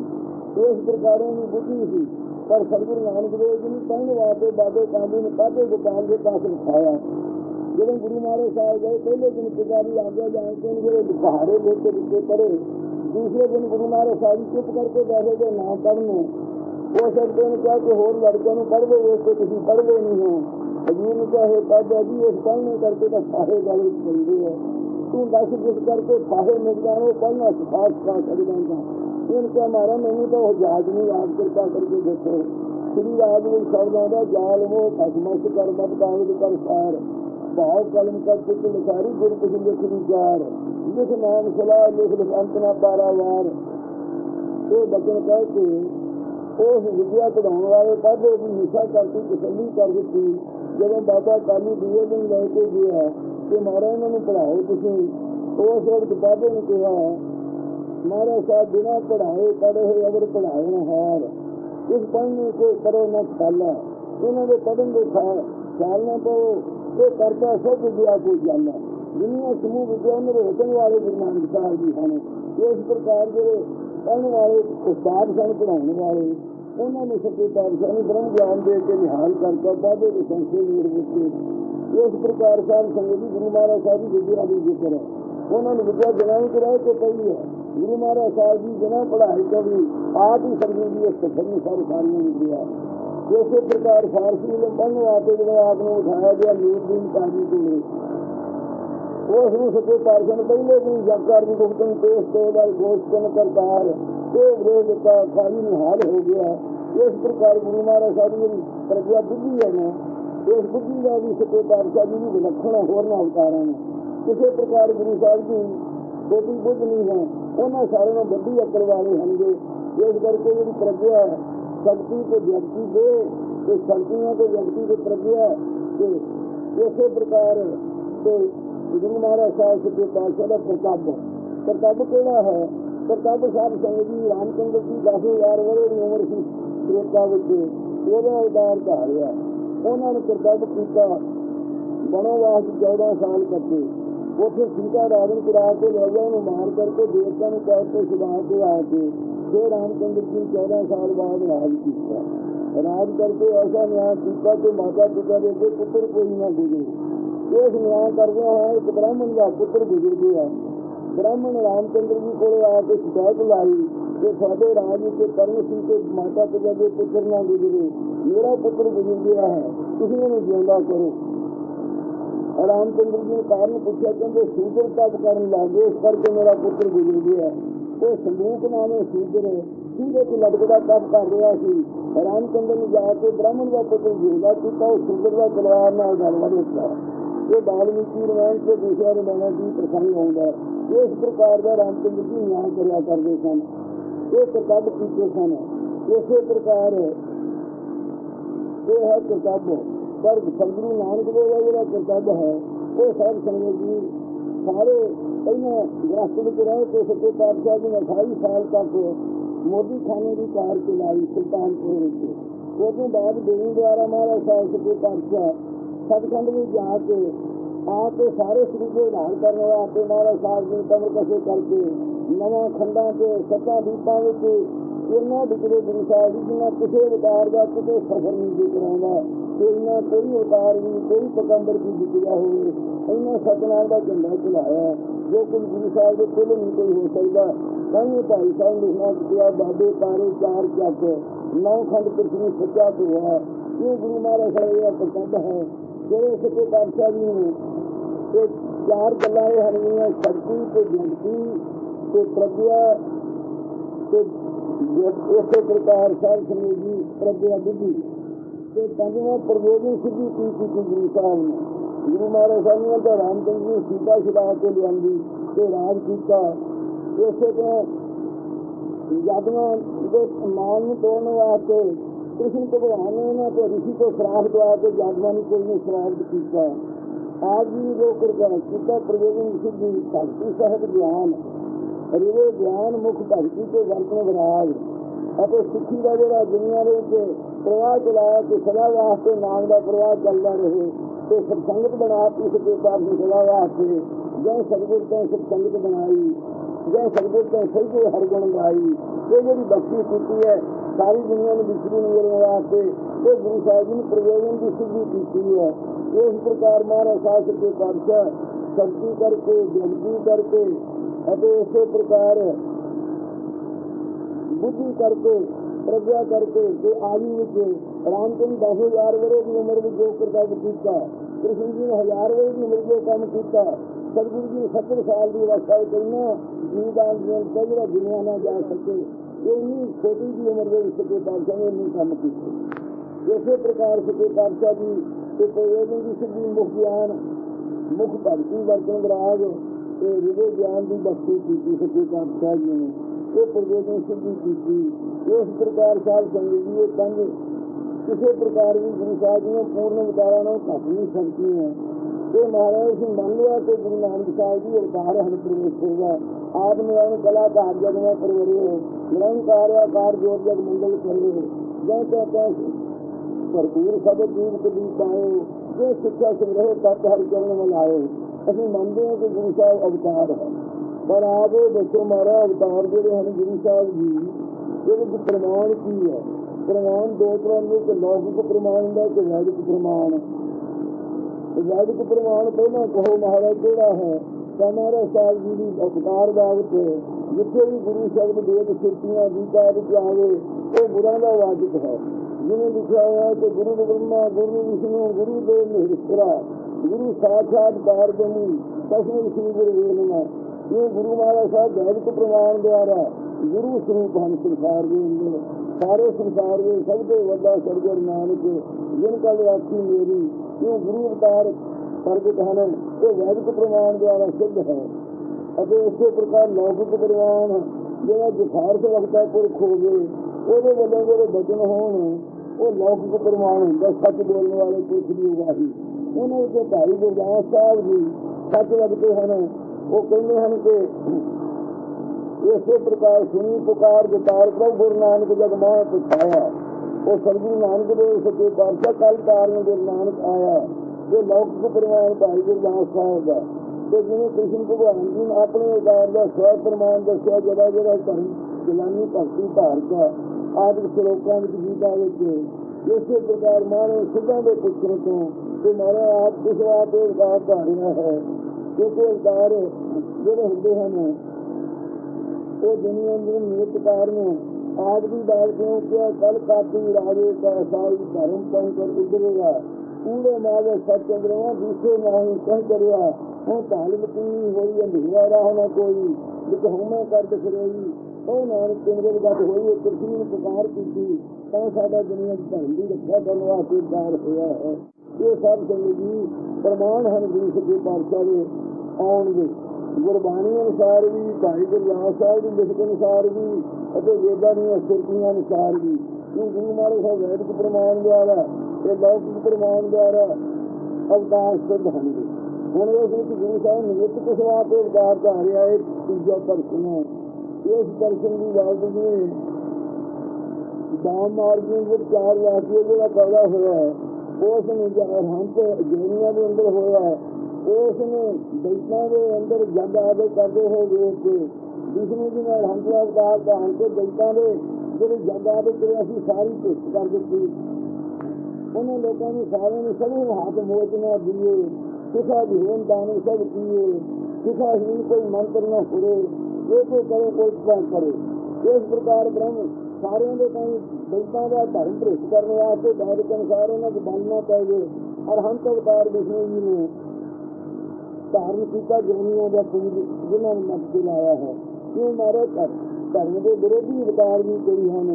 ਇਸ ਪ੍ਰਕਾਰਾਂ ਦੀ ਬੁੱਧੀ ਸੀ। ਪਰ ਸਤਿਗੁਰੂ ਨਾਨਕ ਦੇਵ ਜੀ ਨੇ ਪਹਿਨ ਵਾਸਤੇ ਬਾਬੇ ਕਾਂਦੀ ਨੇ ਕਾਦੇ ਗੋਪਾਲ ਦੇ ਪਾਸ ਰਖਾਇਆ ਜਦੋਂ ਗੁਰੂ ਮਹਾਰਾਜ ਸਾਹਿਬ ਗਏ, ਪਹਿਲੇ ਦਿਨ ਪਿਤਾਰੀ ਆਗਿਆ ਜਾਣ ਕਿ ਜਿਹੜੇ ਪਹਾੜੇ ਲੈ ਕੇ ਦਿੱਤੇ ਪੜੇ। ਦੂਸਰੇ ਦਿਨ ਗੁਰੂ ਮਹਾਰਾਜ ਸਾਹਿਬ ਜੀ ਚੁੱਪ ਕਰਕੇ ਬੈਠੇ ਤੇ ਨਾ ਪੜਨ ਉਹ ਸ਼ਬਦਾਂ ਨੇ ਕਿਹਾ ਕਿ ਹੋਰ ਲੜਕਿਆਂ ਨੂੰ ਪੜ੍ਹਦੇ ਵੇਖ ਕੇ ਤੁਸੀਂ ਪੜ੍ਹਦੇ ਨਹੀਂ ਹੋ। ਹਜੂਰ ਨੂੰ ਕਹੇ ਪਾਦਾ ਜੀ, ਇਸ ਪੜ੍ਹਨੇ ਕਰਕੇ ਤਾਂ ਸਾਰੇ ਗੱਲ ਵਿੱਚ ਹੈ। ਤੂੰ ਦੱਸ ਜਿਸ ਕਰਕੇ ਫਾਹੇ ਮਿਲ ਜਾਣੋ ਪੜ੍ਹਨਾ ਸਿਖਾ ਸਿਖਾ ਸਕਦਾ ਇਹਨ ਕਿਹਾ ਮਾਰਾ ਮੈਨੂੰ ਤਾਂ ਉਹ ਜਾਜ ਨਹੀਂ ਯਾਦ ਕਿਰਪਾ ਕਰਕੇ ਦੇਖੋ। ਸ੍ਰੀ ਰਾਜ ਨੂੰ ਸ਼ਬਦਾਂ ਦਾ ਜਾਲ ਮੋਹ ਖਸਮਸ ਕਰ, ਮਤ ਕਾਂਗ ਕਰ ਸਾਰ। ਭਾਵ ਕਲਮ ਕਰ ਚਿੱਤ ਲਿਖਾਰੀ ਗੁਰ ਕੁਝ ਲਿਖ ਵਿਚਾਰ ਲਿਖ ਨਾਮ, ਸਲਾਹ, ਲਿਖ ਲਿਖ ਅੰਤ ਨਾ ਪਾਰਾਵਾਰ। ਇਹ ਬਚਨ ਕਹਿ ਕੇ ਉਸ ਵਿਦਿਆ ਪੜਾਉਣ ਵਾਲੇ ਪਾਦੇ ਦੀ ਨਿਸ਼ਾ ਕਰਕੇ ਤਸੱਲੀ ਕਰ ਦਿੱਤੀ ਜਦੋਂ ਬਾਬਾ ਕਾਲੀ ਦੂਏ ਦਿਨ ਲੈ ਕੇ ਗਿਆ ਕਿ ਮਹਾਰਾਜ ਇਹਨਾਂ ਨੂੰ ਪੜਾਓ ਤੁਸੀਂ, ਉਸ ਵਕਤ ਬਾਬੇ ਨੇ ਕਿਹਾ, ਮਹਾਰਾਜ ਸਾਹਿਬ, ਬਿਨਾ ਪੜਾਏ ਪੜੇ ਹੋਏ ਅਗਰ ਪੜਾਏ ਹਾਰ, ਇਸ ਪੜ੍ਹਨੇ ਕੋ ਕਰੋ ਨਾ ਖਾਲਾ ਇਹਨਾਂ ਦੇ ਪੜਨ ਦੇ ਖਿਆਲ ਨਾ ਪਾਓ, ਇਹ ਕਰਤਾ ਸਭ ਵਿਦਿਆ ਕੋ ਜਾਣਾ ਦੁਨੀਆ ਸਮੂਹ ਵਿਦਿਆ ਨੂੰ ਰੋਕਣ ਵਾਲੇ ਗੁਰੂ ਨਾਨਕ ਸਾਹਿਬ ਜੀ ਹਨ, ਇਸ ਪ੍ਰਕਾਰ ਜਿਹੜੇ ਪੜ੍ਹਨ ਵਾਲੇ ਉਸਤਾਦ ਸਨ ਪੜਾਉਣ ਵਾਲੇ, ਉਹਨਾਂ ਨੇ ਸੱਚੇ ਪਾਤਸ਼ਾਹ ਨੂੰ ਬ੍ਰਹਮ ਗਿਆਨ ਦੇ ਕੇ ਨਿਹਾਲ ਕਰਤਾ ਬਾਬੇ ਦੇ ਸੰਸੇ ਨੂਰ ਵਿੱਚ ਇਸ ਪ੍ਰਕਾਰ ਸਾਹਿਬ ਸੰਗਤ ਜੀ ਗੁਰੂ ਮਹਾਰਾਜ ਸਾਹਿਬ ਦੀ ਵਿਦਿਆ ਦੀ ਜ਼ਿਕਰ ਹੈ। ਉਹਨਾਂ ਨੂੰ ਵਿਦਿਆ ਜਨਾਈ ਕਰਾਏ ਤੋਂ ਪਈ ਹੈ। ਗੁਰੂ ਮਹਾਰਾਜ ਸਾਹਿਬ ਜੀ ਬਿਨਾਂ ਪੜ੍ਹਾਈ ਤੋਂ ਵੀ ਆਪ ਹੀ ਸਮਝੀ ਦੀ ਇਸ ਸਫਰ ਨੂੰ ਸਾਰੀ ਸਾਰੀਆਂ ਵਿਦਿਆ ਇਸੇ ਪ੍ਰਕਾਰ ਫਾਰਸੀ ਨੂੰ ਪੜ੍ਹਨ ਜਦੋਂ ਆਪ ਨੂੰ ਉਠਾਇਆ ਗਿਆ ਨੂਰਦੀਨ ਕਾਜੀ ਕੋਲੇ ਉਸ ਨੂੰ ਸੱਚੇ ਪਾਤਸ਼ਾਹ ਨੇ ਪਹਿਲੇ ਦਿਨ ਜਗਕਾਰ ਦੀ ਗੁਪਤਨ ਤੇਸ ਤੇ ਦਾ ਗੋਸ਼ਤਨ ਕਰਤਾਰ। ਇਹ ਵਿਰੋਧ ਦਾ ਖਾਲੀ ਨਿਹਾਲ ਹੋ ਗਿਆ। ਇਸ ਪ੍ਰਕਾਰ ਗੁਰੂ ਮਹਾਰਾਜ ਸਾਹਿਬ ਦੀ ਪ੍ਰਗਿਆ ਬੁੱਧੀ ਹੈ ਨਾ, ਇਸ ਬੁੱਧੀ ਦਾ ਵੀ ਸੱਚੇ ਪਾਤਸ਼ਾਹ ਜੀ ਦੀ ਵਿਲੱਖਣ ਹੋਰ ਨਾ ਅਵਤਾਰਾਂ ਨੇ। ਕਿਸੇ ਪ੍ਰਕਾਰ ਗੁਰੂ ਸਾਹਿਬ ਦੀ ਛੋਟੀ ਬੁੱਧ ਨਹੀਂ ਹੈ, ਉਹਨਾਂ ਸਾਰਿਆਂ ਨੂੰ ਵੱਡੀ ਅਕਲ ਵਾਲੇ ਹਨਗੇ ਇਸ ਕਰਕੇ ਜਿਹੜੀ ਪ੍ਰਗਿਆ ਹੈ, ਸ਼ਕਤੀ ਤੇ ਵਿਅਕਤੀ ਦੇ, ਤੇ ਸ਼ਕਤੀਆਂ ਤੇ ਵਿਅਕਤੀ ਦੇ ਪ੍ਰਗਿਆ ਤੇ ਇਸੇ ਪ੍ਰਕਾਰ ਤੇ ਗੁਰੂ ਮਹਾਰਾਜ ਸਾਹਿਬ ਸੱਚੇ ਪਾਤਸ਼ਾਹ ਦਾ ਕਰਤੱਵ ਕਰਤੱਵ ਕਿਹੜਾ ਹੈ? ਕਰਤੱਵ ਸਾਹਿਬ ਸੰਗਤ ਜੀ, ਰਾਮਚੰਦਰ ਜੀ 10000 ਵਰੇ ਦੀ ਉਮਰ ਸੀ ਤ੍ਰੇਤਾ ਵਿੱਚ। ਉਹਦਾ ਉਦਾਰ ਧਾਰਿਆ ਉਹਨਾਂ ਨੇ ਕਰਤੱਵ ਕੀਤਾ ਬਣੋਵਾਸ 14 ਸਾਲ ਕੱਟੇ। ਉੱਥੇ ਸੀਤਾ ਰਾਜਨ ਕਰਾ ਕੇ ਲੈ ਗਿਆ। ਉਹਨੂੰ ਮਾਰ ਕਰਕੇ ਦੇਵਤਾ ਨੂੰ ਕਹਿ ਕੇ ਸੁਭਾ ਕੇ ਆ ਕੇ ਫਿਰ ਰਾਮਚੰਦਰ ਜੀ 14 ਸਾਲ ਬਾਅਦ ਰਾਜ ਕੀਤਾ। ਰਾਜ ਕਰਕੇ ਐਸਾ ਨਿਆਂ ਕੀਤਾ ਕਿ ਮਾਤਾ ਪਿਤਾ ਦੇ ਅੱਗੇ ਪੁੱਤਰ ਕੋਈ ਨਾ ਗੁਜ਼ਰੇ। ਇਸ ਨਿਆਂ ਕਰਦੇ ਹੋਏ ਇੱਕ ਬ੍ਰਾਹਮਣ ਦਾ ਪੁੱਤਰ ਗੁਜ਼ਰ ਗਿਆ। ਬ੍ਰਾਹਮਣ ਰਾਮਚੰਦਰ ਜੀ ਕੋਲ ਆ ਕੇ ਸ਼ਿਕਾਇਤ ਲਾਈ ਕਿ ਸਾਡੇ ਰਾਜ ਵਿੱਚ ਕਰਨ ਸਿੰਘ ਤੇ ਮਾਤਾ ਪਿਤਾ ਦੇ ਪੁੱਤਰ ਨਾ ਗੁਜ਼ਰੇ। ਮੇਰਾ ਪੁੱਤਰ ਗੁਜ਼ਰ ਗਿਆ ਹੈ, ਤੁਸੀਂ ਉਹਨੂੰ ਜਿਉਂਦਾ ਕਰੋ। ਰਾਮਚੰਦਰ ਜੀ ਨੇ ਕਾਰਨ ਪੁੱਛਿਆ, ਕਹਿੰਦੇ ਸੂਦਰ ਤਪ ਕਰਨ ਲੱਗੇ, ਇਸ ਕਰਕੇ ਮੇਰਾ ਪੁੱਤਰ ਗੁਜ਼ਰ ਗਿਆ। ਉਹ ਸੰਦੂਕ ਨਾਮੇ ਸੂਦਰ ਜਿਹਦੇ ਕੋ ਲਟਕਦਾ ਤਪ ਕਰ ਰਿਹਾ ਸੀ। ਰਾਮਚੰਦਰ ਨੇ ਜਾ ਕੇ ਬ੍ਰਾਹਮਣ ਦਾ ਪੁੱਤਰ ਜਿਉਂਦਾ ਕੀਤਾ, ਉਹ ਸੂਦਰ ਦਾ ਤਲਵਾਰ ਨਾਲ ਗਲ ਵੜਿਆ ਇਹ ਬਾਲਮੀਕੀ ਰਮਾਇਣ ਤੇ ਦੂਸਰਾ ਰਮਾਇਣ ਦੀ ਪ੍ਰਸੰਗ ਆਉਂਦਾ ਇਸ ਪ੍ਰਕਾਰ ਦਾ ਰਾਮਚੰਦਰ ਜੀ ਨਿਆਂ ਕਰਿਆ ਕਰਦੇ ਸਨ। ਇਹ ਕਰਤੱਵ ਕੀਤੇ ਸਨ। ਇਸੇ ਪ੍ਰਕਾਰ ਇਹ ਹੈ ਕਰਤੱਵ ਪਰ ਸਤਿਗੁਰੂ ਨਾਨਕ ਦੇਵ ਦਾ ਜਿਹੜਾ ਕਰਤੱਵ ਹੈ, ਉਹ ਸਾਧ ਸੰਗਤ ਜੀ ਸਾਰੇ ਪਹਿਲਾਂ ਗ੍ਰਸਤ ਵਿੱਚ ਰਹੇ ਤੇ ਸੱਚੇ ਪਾਤਸ਼ਾਹ ਜੀ ਨੇ 28 ਸਾਲ ਤੱਕ ਮੋਦੀ ਖਾਨੇ ਦੀ ਕਾਰ ਚਲਾਈ ਸੁਲਤਾਨਪੁਰ ਵਿੱਚ। ਉਹ ਤੋਂ ਬਾਅਦ ਦੇਵੀ ਦੁਆਰਾ ਮਹਾਰਾਜ ਸਾਹਿਬ ਸੱਚੇ ਪਾਤਸ਼ਾਹ ਸਤਖੰਡ ਵਿੱਚ ਜਾ ਕੇ ਆ ਕੇ ਸਾਰੇ ਸ੍ਰੀ ਦੇ ਧਾਰ ਕਰਨ ਵਾਸਤੇ ਮਹਾਰਾਜ ਸਾਹਿਬ ਜੀ ਕਮਰ ਕਸੇ ਕਰਕੇ ਨਵਾਂ ਖੰਡਾਂ ਤੇ ਸੱਤਾਂ ਦੀਪਾਂ ਵਿੱਚ ਇਹਨਾਂ ਵਿਚਲੇ ਗੁਰੂ ਸਾਹਿਬ ਜੀ ਜਿਨ੍ਹਾਂ ਕਿਸੇ ਵਿਕਾਰ ਦਾ ਕਿਤੇ ਸਫਰ ਨਹੀਂ ਦੇ ਕਰਾਉਂਦਾ ਤੇ ਕੋਈ ਅਵਤਾਰ ਨਹੀਂ, ਕੋਈ ਪਕੰਬਰ ਦੀ ਵਿਚਿਆ ਹੋਵੇ, ਇਹਨਾਂ ਸਤਨਾਮ ਦਾ ਝੰਡਾ ਚਲਾਇਆ ਜੋ ਕੁਝ ਗੁਰੂ ਸਾਹਿਬ ਦੇ ਕੋਲ ਨਹੀਂ ਕੋਈ ਹੋ ਸਕਦਾ ਕਹਿੰਦੇ ਭਾਈ ਸਾਹਿਬ ਨੇ ਲਿਖਣਾ ਕਿਹਾ, ਬਾਬੇ ਤਾਰੇ ਚਾਰ ਚੱਕ, ਨੌ ਖੰਡ ਕਿਰਤਨੀ ਸੱਚਾ ਹੋਇਆ ਇਹ ਗੁਰੂ ਮਹਾਰਾਜ ਸਾਹਿਬ ਦਾ ਪਸੰਦ ਹੈ। ਜਿਹੜੇ ਸੱਚੇ ਪਾਤਸ਼ਾਹ ਜੀ ਨੇ ਇਹ ਚਾਰ ਗੱਲਾਂ ਇਹ ਹਨ ਸ਼ਕਤੀ ਤੇ ਜਗਤੀ ਤੇ ਪ੍ਰਗਿਆ ਤੇ ਇਸੇ ਪ੍ਰਕਾਰ ਸਾਧ ਸੰਗਤ ਜੀ ਪ੍ਰਗਿਆ ਬੁੱਧੀ ਤੇ ਪੰਜਵਾਂ ਪ੍ਰਯੋਗੀ ਸਿੱਧੀ ਕੀ ਕੀਤੀ ਗੁਰੂ ਸਾਹਿਬ ਨੇ। ਗੁਰੂ ਮਹਾਰਾਜ ਸਾਹਿਬ ਨੇ ਤਾਂ ਰਾਮਚੰਦਰ ਜੀ ਸੀਤਾ ਛੁਡਾ ਕੇ ਲਿਆਂਦੀ ਤੇ ਰਾਜ ਕੀਤਾ। ਇਸੇ ਤਰ੍ਹਾਂ ਯਾਦਵਾਂ ਦੇ ਮਾਨ ਨੂੰ ਤੋੜਨ ਵਾਸਤੇ ਕ੍ਰਿਸ਼ਨ ਭਗਵਾਨ ਨੇ ਉਹਨਾਂ ਤੇ ਰਿਸ਼ੀ ਤੋਂ ਸ਼ਰਾਪ ਦਵਾ ਕੇ ਯਾਦਵਾਂ ਨੂੰ ਕੋਈ ਨੇ ਸ਼ਰਾਪ ਕੀਤਾ ਆਜ ਵੀ ਲੋਕ ਕਰਦਾ ਕੀਤਾ ਪ੍ਰਯੋਗਨ ਸਿੱਧੀ ਭਗਤੀ ਸਹਿਤ ਗਿਆਨ। ਰਿਵੇ ਗਿਆਨ, ਮੁਖ ਭਗਤੀ ਤੇ ਵਰਤਨ ਵਿਰਾਜ ਅਤੇ ਸਿੱਖੀ ਦਾ ਜਿਹੜਾ ਦੁਨੀਆ ਦੇ ਵਿੱਚ ਪ੍ਰਵਾਹ ਚਲਾਇਆ ਤੇ ਸਦਾ ਵਾਸਤੇ ਨਾਮ ਦਾ ਪ੍ਰਵਾਹ ਚੱਲਦਾ ਰਹੇ, ਤੇ ਸਤਸੰਗਤ ਬਣਾ ਕੇ ਸੱਚੇ ਪਾਤਸ਼ਾਹ ਸਦਾ ਵਾਸਤੇ ਜੈ ਸਤਿਗੁਰ ਤੋਂ ਸਤਸੰਗਤ ਬਣਾਈ, ਜੈ ਸਤਿਗੁਰ ਤੋਂ ਸਹਿਜੇ ਹਰ ਗੁਣ ਗਾਈ। ਇਹ ਜਿਹੜੀ ਬਖਸ਼ੀ ਕੀਤੀ ਹੈ ਸਾਰੀ ਦੁਨੀਆ ਨੂੰ ਵਿਚਰੀ ਨਿਗਰਨ ਵਾਸਤੇ ਇਹ ਗੁਰੂ ਸਾਹਿਬ ਜੀ ਨੇ ਪ੍ਰਯੋਜਨ ਦੀ ਸਿੱਧੀ ਕੀਤੀ ਹੈ। ਇਸ ਪ੍ਰਕਾਰ ਮਹਾਰਾਜ ਸਾਹਿਬ ਸੱਚੇ ਪਾਤਸ਼ਾਹ ਸ਼ਕਤੀ ਕਰਕੇ ਜਗਤੀ ਕਰਕੇ ਅਤੇ ਇਸੇ ਪ੍ਰਕਾਰ ਬੁੱਧੀ ਕਰਕੇ ਪ੍ਰਗਿਆ ਕਰਕੇ ਤੇ ਆਦਿ ਵਿੱਚ ਰਾਮਚੰਦ 10000 ਵਰੇ ਦੀ ਉਮਰ ਵਿੱਚ ਜੋ ਕਰਤੱਵ ਕੀਤਾ, ਕ੍ਰਿਸ਼ਨ ਜੀ ਨੇ ਹਜ਼ਾਰ ਵਰੇ ਦੀ ਉਮਰ ਜੋ ਕੰਮ ਕੀਤਾ, ਸਤਿਗੁਰੂ ਜੀ 70 ਸਾਲ ਦੀ ਅਵਸਥਾ ਵਿੱਚ ਇੰਨਾ ਜੀਵਦਾਨ ਦੇ ਜਿਹੜਾ ਦੁਨੀਆ ਨਾਲ ਜਾ ਸਕੇ। ਇੰਨੀ ਛੋਟੀ ਜੀ ਉਮਰ ਦੇ ਵਿੱਚ ਕੋਈ ਪਾਤਸ਼ਾਹ ਨੇ ਨਹੀਂ ਕੰਮ ਕੀਤਾ। ਇਸੇ ਪ੍ਰਕਾਰ ਸਕੇ ਪਾਤਸ਼ਾਹ ਜੀ ਤੇ ਪ੍ਰੇਮ ਦੀ ਜੀ ਮੁਖ ਗਿਆਨ, ਮੁਖ ਭਗਤੀ ਵਰਤਨ ਰਾਜ ਤੇ ਜਿਹੜੇ ਗਿਆਨ ਦੀ ਬਖਸ਼ੀ ਕੀਤੀ ਸਕੇ ਪਾਤਸ਼ਾਹ ਜੀ ਨੇ। ਉਹ ਇਹ ਸਿੰਘ ਜੀ ਕੀਤੀ। ਉਸ ਪ੍ਰਕਾਰ ਸਾਹਿਬ ਸੰਗਤ ਜੀ, ਇਹ ਪੰਜ ਕਿਸੇ ਪ੍ਰਕਾਰ ਵੀ ਗੁਰੂ ਸਾਹਿਬ ਨੂੰ ਪੂਰਨ ਵਿਚਾਰਾਂ ਨੂੰ ਘੱਟ ਨਹੀਂ ਸਕਦੀ ਹੈ। ਇਹ ਮਹਾਰਾਜ ਸਿੰਘ ਮੰਨ ਲਿਆ ਕਿ ਗੁਰੂ ਨਾਨਕ ਸਾਹਿਬ ਜੀ ਅਰਦਾਸ ਹਨ ਪ੍ਰੇਮ ਸਿੰਘ ਆਦਮੀ ਨੂੰ ਕਲਾ ਦਾ ਜਗ ਮੈਂ ਪਰਵਰੇ ਨਿਰੰਕਾਰ ਆਕਾਰ ਜੋਤ ਜਗ ਮੰਗਲ ਕਰਿਓ ਜੈ ਕੈ ਕੈ ਭਰਪੂਰ ਸਭ ਜੀਵ ਕਦੀ ਪਾਇਓ ਜੇ ਸਿੱਖਿਆ ਸੰਗ੍ਰਹਿ ਤਤ ਹਰ ਚਰਨ ਮਲਾਇਓ ਅਸੀਂ ਮੰਨਦੇ ਹਾਂ ਕਿ ਗੁਰੂ ਸਾਹਿਬ ਅਵਤਾਰ ਹੈ। ਪਰ ਆਪ ਉਹ ਦੱਸੋ ਮਾਰਾ ਅਵਤਾਰ ਜਿਹੜੇ ਹਨ, ਗੁਰੂ ਸਾਹਿਬ ਜੀ, ਇਹਦੇ ਵਿੱਚ ਪ੍ਰਮਾਣ ਕੀ ਹੈ? ਪ੍ਰਮਾਣ ਦੋ ਤਰ੍ਹਾਂ ਦੇ ਕਿ ਲੌਕਿਕ ਪ੍ਰਮਾਣ ਹੁੰਦਾ ਕਿ ਵੈਦਿਕ ਪ੍ਰਮਾਣ। ਵੈਦਿਕ ਪ੍ਰਮਾਣ ਪਹਿਲਾਂ ਕਹੋ ਮਹਾਰਾਜ ਕਿਹੜਾ ਹੈ? ਤਾਂ ਮਹਾਰਾਜ ਸਾਹਿਬ ਜੀ ਦੀ ਅਵਤਾਰ ਬਾਬਤ ਜਿੱਥੇ ਵੀ ਗੁਰੂ ਸ਼ਬਦ ਦੇਖ ਸਿਰਤੀਆਂ ਦੀ ਵਿੱਚ ਆਵੇ ਉਹ ਗੁਰਾਂ ਦਾ ਵਾਜਿਬ ਹੈ। ਜਿਵੇਂ ਲਿਖਿਆ ਹੋਇਆ ਹੈ ਕਿ ਗੁਰੂ ਬ੍ਰਹਮਾ, ਗੁਰੂ ਵਿਸ਼ਨੂੰ, ਗੁਰੂ ਦੇਵ ਮਹੇਸ਼ਵਰਾ ਗੁਰੂ ਸਾਖਾਤ ਬਾਰਦਮੀ ਤਸਮੈ ਸ੍ਰੀ ਗੁਰੂ ਵੇਰਨਾ ਇਹ ਗੁਰੂ ਮਹਾਰਾਜ ਸਾਹਿਬ ਵੈਦਿਕ ਪ੍ਰਮਾਣ ਦੁਆਰਾ ਗੁਰੂ ਸਰੂਪ ਹਨ ਸੰਸਾਰ ਦੇ ਅੰਦਰ। ਸਾਰੇ ਸੰਸਾਰ ਦੇ ਸਭ ਤੋਂ ਵੱਡਾ ਸਰਗਰ ਨਾਨਕ, ਜਿਨ ਕਲ ਆਖੀ ਮੇਰੀ, ਇਹ ਗੁਰੂ ਅਵਤਾਰ ਪ੍ਰਗਟ ਹਨ। ਇਹ ਵੈਦਿਕ ਪ੍ਰਮਾਣ ਦੁਆਰਾ ਸਿੱਧ ਹੈ। ਅਤੇ ਇਸੇ ਪ੍ਰਕਾਰ ਲੌਕਿਕ ਪ੍ਰਮਾਣ ਜਿਹੜਾ ਜਖਾਰਤ ਵਕਤਾ ਪੁਰਖ ਹੋਵੇ ਉਹਦੇ ਵੱਲੋਂ ਜਿਹੜੇ ਬਚਨ ਹੋਣ, ਉਹ ਲੌਕਿਕ ਪ੍ਰਮਾਣ ਹੁੰਦਾ, ਸੱਚ ਬੋਲਣ ਵਾਲੇ ਪੁਰਖ ਦੀ ਉਗਾਹੀ ਉਹਨਾਂ ਵਿੱਚ ਭਾਈ ਗੁਰਦਾਸ ਸਾਹਿਬ ਜੀ ਸੱਚ ਲੱਗਦੇ ਹਨ। ਉਹ ਕਹਿੰਦੇ ਹਨ ਕਿ ਇਸੇ ਪ੍ਰਕਾਰ ਸੁਣੀ ਪੁਕਾਰ ਜਤਾਰ ਪ੍ਰਭ ਗੁਰੂ ਨਾਨਕ ਜਗ ਮਾਹ ਪਛਾਇਆ ਉਹ ਸਤਿਗੁਰੂ ਨਾਨਕ ਦੇਵ ਸੱਚੇ ਪਾਤਸ਼ਾਹ ਕੱਲ ਕਾਰਨ ਗੁਰੂ ਨਾਨਕ ਆਇਆ। ਇਹ ਲੌਕਿਕ ਪ੍ਰਮਾਣ ਭਾਈ ਗੁਰਦਾਸ ਸਾਹਿਬ ਦਾ ਤੇ ਜਿਵੇਂ ਕ੍ਰਿਸ਼ਨ ਭਗਵਾਨ ਜੀ ਨੇ ਆਪਣੇ ਉਦਾਰ ਦਾ ਸਵੈ ਪ੍ਰਮਾਣ ਦੱਸਿਆ, ਜਿਹੜਾ ਜਿਹੜਾ ਧਰਮ ਜਲਾਨੀ ਭਗਤੀ ਧਾਰਕਾ ਆਦਿ ਸ਼ਲੋਕਾਂ ਵਿੱਚ ਗੀਤਾ ਵਿੱਚ ਇਸੇ ਪ੍ਰਕਾਰ ਮਾਨੋ ਸਿੱਧਾਂ ਦੇ ਪੁੱਤਰ ਤੋਂ ਤੇ ਮਾਰਾ ਆਪ ਇਸ ਵਾਤ ਉਦਾਰ ਧਾਰਿਆ ਹੈ। ਕਿਉਂਕਿ ਉਦਾਰ ਜਿਹੜੇ ਹੁੰਦੇ ਹਨ, ਉਹ ਦੁਨੀਆ ਦੇ ਨਿਤ ਕਾਰਨ ਆਜ ਦੀ ਬਾਲ ਕਿਉਂ ਕਿ ਕਲ ਕਾਤੀ ਰਾਜੇ ਕਾ ਸਾਈ ਧਰਮ ਪੰਕਰ ਉਦਰੇਗਾ ਪੂਰੇ ਮਾਵੇ ਸੱਚ ਚੰਦਰਮਾ ਦੂਸਰੇ ਨਹੀਂ ਕਹਿ ਕਰਿਆ। ਉਹ ਤਾਲਬ ਕੀ ਹੋਈ ਅੰਧੇਰਾ ਰਾਹ ਨਾ ਕੋਈ। ਜਿਤ ਹਉਮੈ ਕਰਦ ਫਿਰੇਗੀ ਉਹ ਨਾਨਕ ਚੰਦਰ ਗੱਟ ਹੋਈ, ਉਹ ਕੁਰਸੀ ਨੂੰ ਪੁਕਾਰ ਕੀਤੀ। ਤਾਂ ਸਾਡਾ ਦੁਨੀਆ ਦੀ ਧਰਮ ਦੀ ਰੱਖਿਆ ਕਰਨ ਵਾਸਤੇ ਦਾਰ ਹੋਇਆ ਹੈ। ਇਹ ਸਭ ਸੰਗਤ ਜੀ ਪ੍ਰਮਾਣ ਹਨ ਗੁਰੂ ਸੱਚੇ ਪਾਤਸ਼ਾਹ ਦੇ। ਆਉਣਗੇ। ਗੁਰਬਾਣੀ ਅਨੁਸਾਰ ਵੀ, ਭਾਈ ਗੁਰਦਾਸ ਸਾਹਿਬ ਦੀ ਲਿਖਤ ਅਨੁਸਾਰ ਵੀ, ਅਤੇ ਵੇਦਾਂ ਦੀਆਂ ਸੁਰਤੀਆਂ ਅਨੁਸਾਰ ਵੀ। ਇਹ ਗੁਰੂ ਮਹਾਰਾਜ ਸਾਹਿਬ ਵੈਦਿਕ ਪ੍ਰਮਾਣ ਦੁਆਰਾ ਇਹ ਲੌਕਿਕ ਪ੍ਰਮਾਣ ਦੁਆਰਾ ਅਵਤਾਰ ਸਿੱਧ ਹਨਗੇ ਹੁਣ ਇਸ ਵਿੱਚ ਗੁਰੂ ਸਾਹਿਬ ਨਿਮਿਤ ਕਿਸਵਾ ਤੇ ਅਵਤਾਰ ਧਾਰਿਆ ਹੈ ਤੀਜਾ ਦਰਸ਼ਨ ਹੈ। ਇਸ ਦਰਸ਼ਨ ਦੀ ਗੱਲ ਜੀ ਦਾਮ ਮਾਰਗੀਂ ਵਿੱਚ ਚਾਰ ਵਾਸੀਏ ਜਿਹੜਾ ਪੈਦਾ ਹੋਇਆ ਹੈ, ਉਸ ਨੂੰ ਹੰਤ ਜੋਨੀਆਂ ਦੇ ਅੰਦਰ ਹੋਇਆ ਹੈ, ਉਸ ਨੂੰ ਦੈਤਾਂ ਦੇ ਅੰਦਰ ਜਗ ਆਦੇ ਕਰਦੇ ਹੋਏ ਵੇਖ ਕੇ, ਵਿਸ਼ਨੂੰ ਜੀ ਨੇ ਹੰਤ ਅਵਤਾਰ ਦਾ ਹੰਤ ਦੈਤਾਂ ਦੇ ਜਿਹੜੇ ਜਗ ਆਦੇ ਕਰਿਆ ਸੀ, ਸਾਰੀ ਭੇਟ ਕਰ ਦਿੱਤੀ। ਉਹਨਾਂ ਲੋਕਾਂ ਨੂੰ ਸਾਰਿਆਂ ਨੂੰ ਸਭ ਨੂੰ ਹੱਥ ਮੋਚਨਾ ਦੀਏ ਕਿਸਾ ਦੀ ਹੋਣ ਦਾਨ ਸਭ ਕੀਏ, ਕਿਸਾ ਹੀ ਕੋਈ ਮੰਤਰ ਨਾ ਇਹ ਕੋ ਕਰੇ ਕੋਈ ਕੰਮ ਕਰੇ। ਇਸ ਪ੍ਰਕਾਰ ਬ੍ਰਹਮ ਸਾਰਿਆਂ ਦੇ ਕਈ ਦੈਤਾਂ ਦਾ ਧਰਮ ਭ੍ਰਿਸ਼ਟ ਕਰਨ ਵਾਸਤੇ ਵੈਦਿਕ ਅਨੁਸਾਰ ਉਹਨਾਂ ਨੂੰ ਬੰਨਣਾ ਪਏਗੇ ਅਰਹੰਤ ਅਵਤਾਰ ਵਿਸ਼ਨੂੰ ਜੀ ਨੇ ਧਾਰਨ ਕੀਤਾ ਜਨਮੀਆਂ ਦਾ ਪੂਜ ਜਿਨ੍ਹਾਂ ਨੂੰ ਮੱਤ ਲਾਇਆ ਹੈ। ਕਿਉਂ ਮਾਰੇ ਧਰਮ ਦੇ ਵਿਰੋਧੀ ਅਵਤਾਰ ਵੀ ਕਈ ਹਨ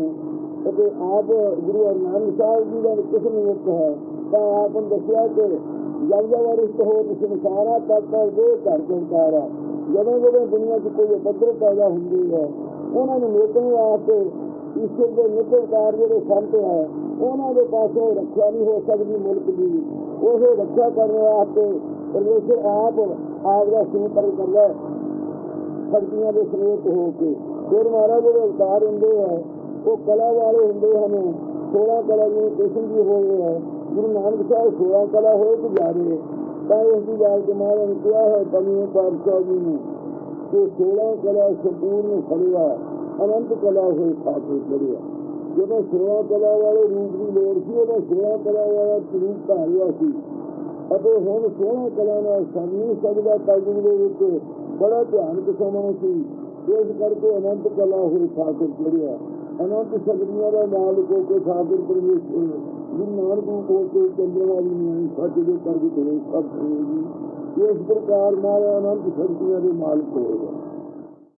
ਅਤੇ ਆਪ ਗੁਰੂ ਅਰਨਾਨ ਸਾਹਿਬ ਜੀ ਦਾ ਕਿਸਮ ਇੱਕ ਹੈ। ਤਾਂ ਆਪ ਨੂੰ ਦੱਸਿਆ ਕਿ ਜਦ ਜਦ ਰਿਸ਼ਤ ਹੋ ਇਸ ਸੰਸਾਰਾ ਤਦ ਦੇ ਘਰ ਚੰਕਾਰਾ ਜਦੋਂ ਜਦੋਂ ਦੁਨੀਆ 'ਚ ਕੋਈ ਉਪਦਰ ਪੈਦਾ ਹੁੰਦੀ ਹੈ, ਉਹਨਾਂ ਨੂੰ ਮੇਟਣ ਵਾਸਤੇ ਈਸ਼ਵਰ ਦੇ ਨਿਕਲਕਾਰ ਜਿਹੜੇ ਸੰਤ ਹੈ, ਉਹਨਾਂ ਦੇ ਪਾਸੋਂ ਰੱਖਿਆ ਨਹੀਂ ਹੋ ਸਕਦੀ ਮੁਲਕ ਦੀ। ਉਹ ਰੱਖਿਆ ਕਰਨ ਵਾਸਤੇ ਪਰਮੇਸ਼ਰ ਆਪ ਆਪਦਾ ਦਾ ਸਿੰਪਰ ਕਰਦਾ ਹੈ। ਸ਼ਕਤੀਆਂ ਦੇ ਸਮੇਤ ਹੋ ਕੇ ਫਿਰ ਮਹਾਰਾਜ ਜਿਹੜੇ ਅਵਤਾਰ ਹੁੰਦੇ ਆ, ਉਹ ਕਲਾ ਵਾਲੇ ਹੁੰਦੇ ਹਨ। 16 ਕਲਾ ਨੂੰ ਕਿਸਮ ਜੀ ਹੋਏ ਹੈ ਗੁਰੂ ਨਾਨਕ ਸਾਹਿਬ 16 ਕਲਾ ਹੋਏ ਗੁਜ਼ਾਰੇ ਤਾਂ ਇਸ ਦੀ ਗੱਲ ਕਿ ਨੇ ਕਿਹਾ ਹੈ ਕਮੀਆਂ ਪਾਤਸ਼ਾਹ ਜੀ ਨੂੰ, ਕਿ 16 ਕਲਾ ਸੰਪੂਰਨ ਫੜਿਆ, ਅਨੰਤ ਕਲਾ ਹੋਈ ਖਾਤੇ ਫੜਿਆ ਜਦੋਂ 16 ਕਲਾ ਵਾਲੇ ਰੂਪ ਦੀ ਲੋੜ ਸੀ, ਉਹਦਾ 16 ਕਲਾ ਵਾਲਾ ਰੂਪ ਧਾਰਿਆ ਸੀ। ਅਤੇ ਹੁਣ 16 ਕਲਾ ਨਾਲ ਸਾਨੀ ਸਕਦਾ ਤਾਜ਼ੂ ਦੇ ਵਿੱਚ ਬੜਾ ਧਿਆਨ ਕਿਸਮਾਂ ਸੀ। ਇਸ ਕਰਕੇ ਅਨੰਤ ਕਲਾ ਹੋਈ ਖਾਤਰ ਚੜਿਆ ਅਨੰਤ ਸ਼ਕਤੀਆਂ ਦਾ ਮਾਲਕ ਹੋ ਕੇ ਖਾਤਰ ਪਰਮੇਸ਼ਰ ਗੁਰੂ ਨਾਨਕ ਨੂੰ ਕੋਲ ਕੇ ਚੰਦਰਮਾ ਦੀ ਨਿਆਈ ਸੱਚ ਦੇ ਕਰ ਕੇ ਸਭ ਕਰੇਗੀ। ਇਸ ਪ੍ਰਕਾਰ ਮਾਇਆ ਅਨੰਤ ਸ਼ਕਤੀਆਂ ਦੇ ਮਾਲਕ ਹੋਏਗਾ